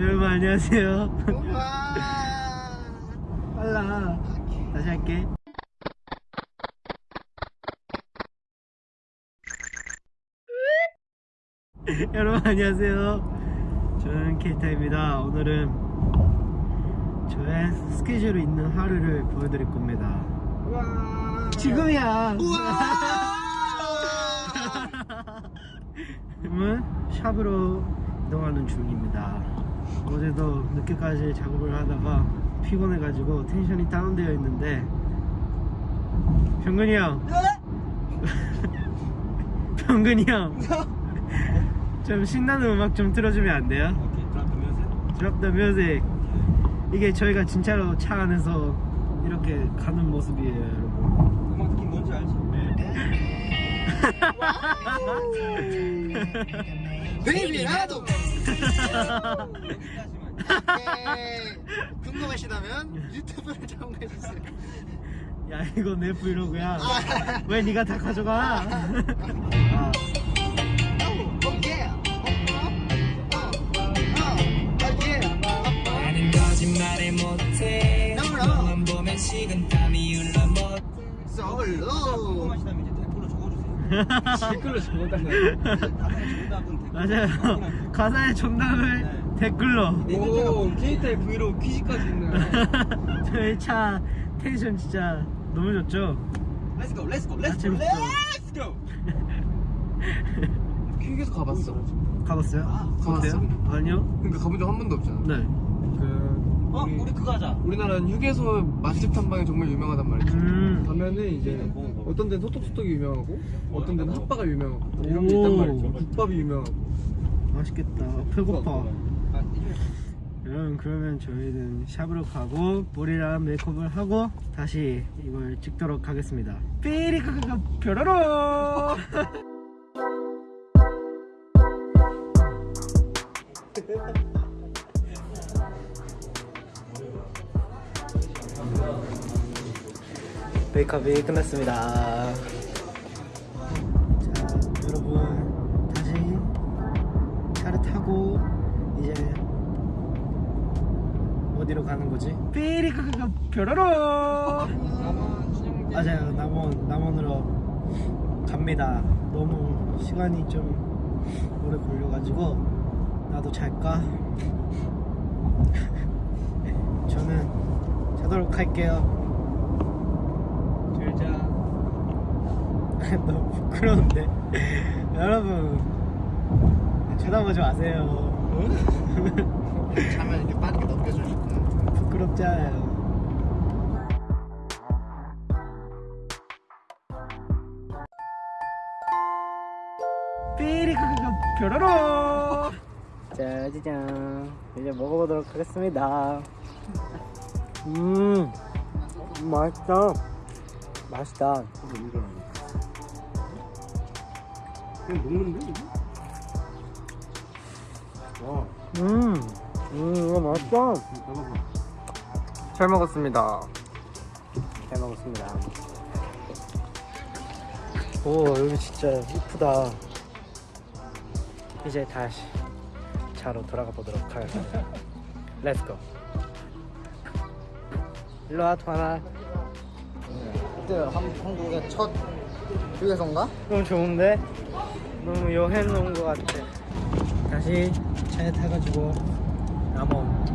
여러분 안녕하세요. 빨라. 다시 할게. 여러분 안녕하세요. 저는 케이타입니다. 오늘은 저의 스케줄이 있는 하루를 보여드릴 겁니다. 우와. 지금이야. 지금은 샵으로 이동하는 중입니다. 어제도 늦게까지 작업을 하다가 피곤해가지고 텐션이 다운되어 있는데 병근이 형, 병근이 형, 좀 신나는 음악 좀 틀어주면 안 돼요? 오케이, 드랍 뮤직. Drop the music. 이게 저희가 진짜로 차 안에서 이렇게 가는 모습이에요, 여러분. 음악 느낌 뭔지 알지? 베이비 나도. 오케이. 궁금하시다면 유튜브를 참고해 주세요. 야 이거 내 브이로그야. 아. 왜 네가 다 가져가? 아, 적어주세요. 댓글로 댓글로. 맞아요. 가사의 정답을 네. 댓글로. 오, 케이타의 브이로그 퀴즈까지 있네. 저희 차 텐션 진짜 너무 좋죠? Let's go, let's go, let's go, 아침부터. let's go. 퀴즈에서 가봤어. 가봤어요? 가봤어. 어때요? 아니요. 그러니까 가본 적 한 번도 없잖아. 네. 그 어, 우리 그거 하자. 우리나라는 휴게소 맛집 탐방이 정말 유명하단 말이지. 음. 가면은 이제 어떤 데는 소떡소떡이 유명하고 어떤 데는 핫바가 유명하고 이런 게 오. 있단 말이죠. 국밥이 유명하고. 맛있겠다. 배고파. 아, 이거. 여러분 그러면 저희는 샵으로 가고 머리랑 메이크업을 하고 다시 이걸 찍도록 하겠습니다. 삐리카카카 뾰로로. 메이크업이 끝났습니다. 자, 여러분 다시 차를 타고 이제 어디로 가는 거지? 삐리카카카 뾰로로. 맞아요, 남원 남원으로 갑니다. 너무 시간이 좀 오래 걸려가지고 나도 잘까? 저는 자도록 할게요. 잘자. 너무 부끄러운데. 여러분 쳐다보지 마세요. 자면 이렇게 빠르게 넘겨주니까. 부끄럽잖아요. 삐리크크크 뾰로로 짜자잔. 이제 먹어보도록 하겠습니다. 음 맛있다. 맛있다 그냥 먹는데 이거? 와, 음, 음 이거 맛있다 봐봐. 잘 먹었습니다. 잘 먹었습니다. 오 여기 진짜 이쁘다. 이제 다시 차로 돌아가 보도록 하겠습니다. Let's go. 일로 와 도하나. 그때 한국의 첫 휴게소인가? 너무 좋은데? 너무 여행 온 것 같아. 다시 차에 타가지고 남원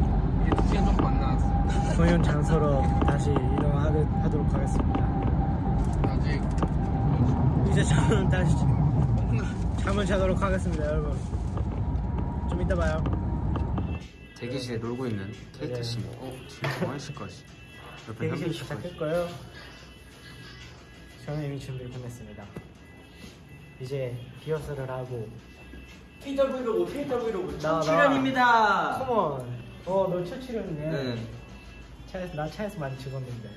이게 두 시간 정도 지나왔어. 공연 장소로 다시 이동하도록 하겠습니다. 아직 이제 저는 다시 잠을 자도록 하겠습니다, 여러분. 좀 이따 봐요. 대기실에 놀고 있는 케이트 씨. 네. 어, 지금 뭐 하실 거지? 옆에 대기실 거예요. 저는 이미 준비를 끝냈습니다. 이제 리허설을 하고 케이타 브이로그, 케이타 브이로그 나, 나. 출연입니다. 컴온. 어, 너첫 출연이네. 네. 차에서 나 차에서 많이 찍었는데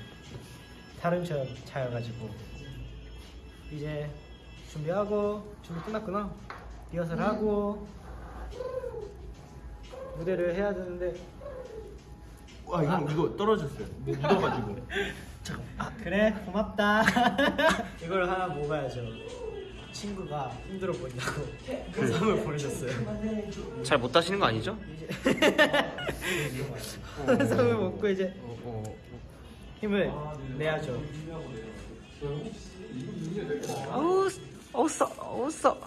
다른 차 차여가지고 이제 준비하고 준비 끝났구나. 리허설 하고 무대를 해야 되는데 와 이거 이거 떨어졌어요. 뭐 묻어가지고. 아 그래 고맙다 이걸 하나 먹어야죠 친구가 힘들어 보인다고 영상을 보내셨어요. 잘못 따시는 거 아니죠? 영상을 먹고 이제 어, 어. 힘을 내야죠. 어우, 어우, 써, 어우, 써.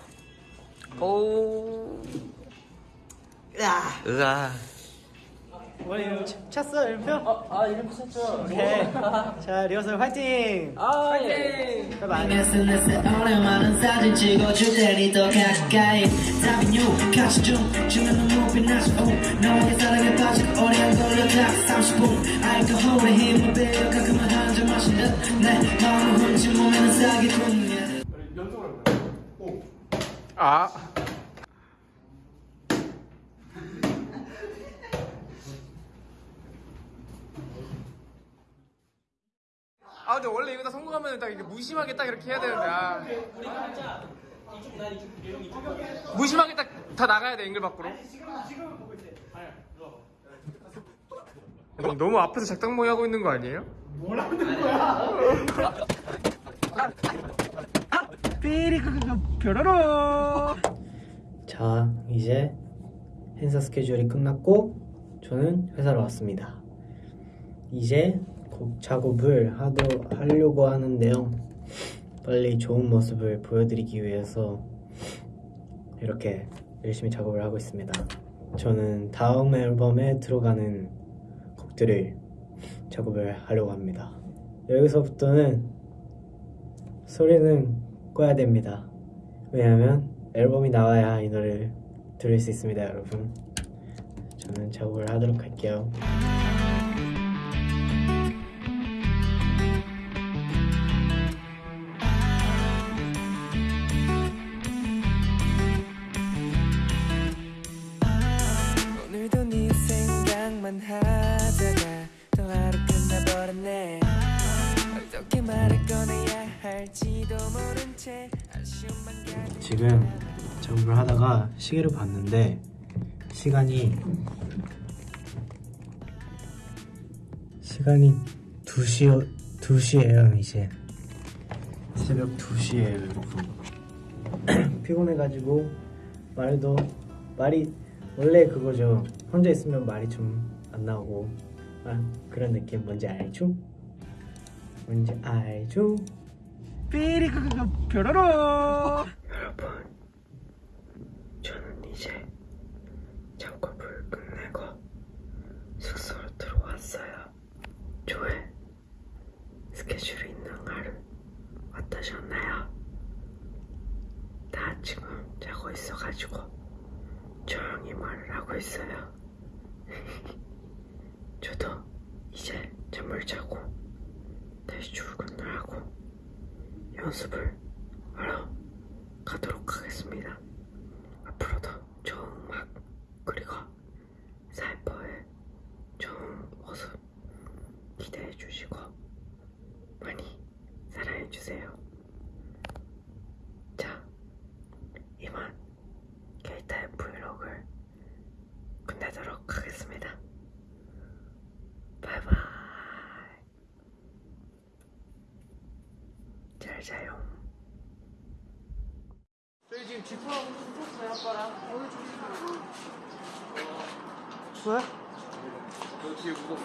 어우. 으아. 머리 찼어 이름표? 아 이름표 찼죠. 오케이. 자 리허설 화이팅. 아 화이팅. 바이바이. SNS 오랜만은 사진 찍어줄 테니 더 가까이 답은 요 같이 좀 주면 눈높이 나서 너에게 사랑에 빠지고 오래 안 걸려 딱 30분 알코올의 힘을 빌려 가끔은 한잔 마신 듯내 마음을 훔친 몸에는 사기꾼 아. 아 근데 원래 이거 다 성공하면 딱 이렇게 무심하게 딱 이렇게 해야 되는데 아. 무심하게 딱 다 나가야 돼 앵글 밖으로 형, 너무 앞에서 작당모이 하고 있는 거 아니에요? 삐리크크크 뾰로로. 자 이제 행사 스케줄이 끝났고 저는 회사로 왔습니다. 이제 곡 작업을 하도 하려고 하는데요. 빨리 좋은 모습을 보여드리기 위해서 이렇게 열심히 작업을 하고 있습니다. 저는 다음 앨범에 들어가는 곡들을 작업을 하려고 합니다. 여기서부터는 소리는 꺼야 됩니다. 왜냐하면 앨범이 나와야 이 노래를 들을 수 있습니다, 여러분. 저는 작업을 하도록 할게요. 지금 작업을 하다가 시계를 봤는데 시간이 시간이 2시 2시예요 이제. 새벽 2시예요 여러분 피곤해가지고 말도 말이 원래 그거죠. 혼자 있으면 말이 좀 안 나오고. 아, 그런 느낌. 뭔지 알죠? 뭔지 알죠? 삐리크크크 뾰로로 여러분 저는 이제 작업을 끝내고 숙소로 들어왔어요 조회 스케줄이 있는 하루 어떠셨나요? 다 지금 자고 있어가지고 조용히 말을 하고 있어요 저도 이제 잠을 자고 다시 출근을 하고 연습을 하러 가도록 하겠습니다. 앞으로도 좋은 음악 그리고 사이퍼의 좋은 모습 기대해 주시고 많이 사랑해 주세요. 자, 이만 케이타의 브이로그를 끝내도록 하겠습니다. 바이바이. 잘 자요. 저희 지금 지프하고 붙었어요 아빠랑 오늘 좀 뭐야? 너 뒤에 묻었어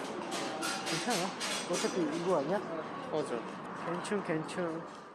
괜찮아. 어차피 이거 아니야? 맞아 괜찮 괜찮.